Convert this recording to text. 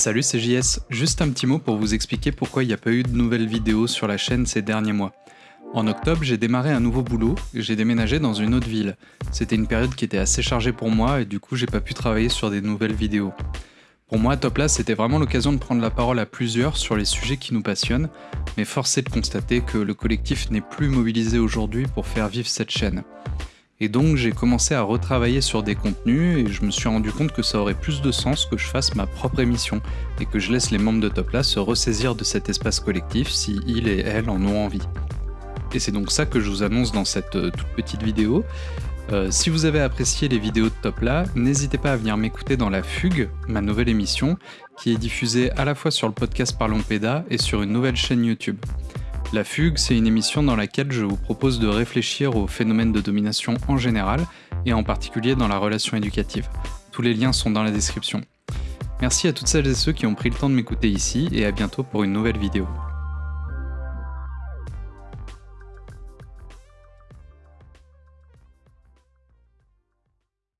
Salut, c'est JS. Juste un petit mot pour vous expliquer pourquoi il n'y a pas eu de nouvelles vidéos sur la chaîne ces derniers mois. En octobre, j'ai démarré un nouveau boulot et j'ai déménagé dans une autre ville. C'était une période qui était assez chargée pour moi et du coup, j'ai pas pu travailler sur des nouvelles vidéos. Pour moi, Topla, c'était vraiment l'occasion de prendre la parole à plusieurs sur les sujets qui nous passionnent, mais force est de constater que le collectif n'est plus mobilisé aujourd'hui pour faire vivre cette chaîne. Et donc j'ai commencé à retravailler sur des contenus et je me suis rendu compte que ça aurait plus de sens que je fasse ma propre émission et que je laisse les membres de Topla se ressaisir de cet espace collectif si ils et elles en ont envie. Et c'est donc ça que je vous annonce dans cette euh, toute petite vidéo. Euh, si vous avez apprécié les vidéos de Topla, n'hésitez pas à venir m'écouter dans La Fugue, ma nouvelle émission, qui est diffusée à la fois sur le podcast Parlons Péda et sur une nouvelle chaîne YouTube. La Fugue, c'est une émission dans laquelle je vous propose de réfléchir aux phénomènes de domination en général et en particulier dans la relation éducative. Tous les liens sont dans la description. Merci à toutes celles et ceux qui ont pris le temps de m'écouter ici et à bientôt pour une nouvelle vidéo.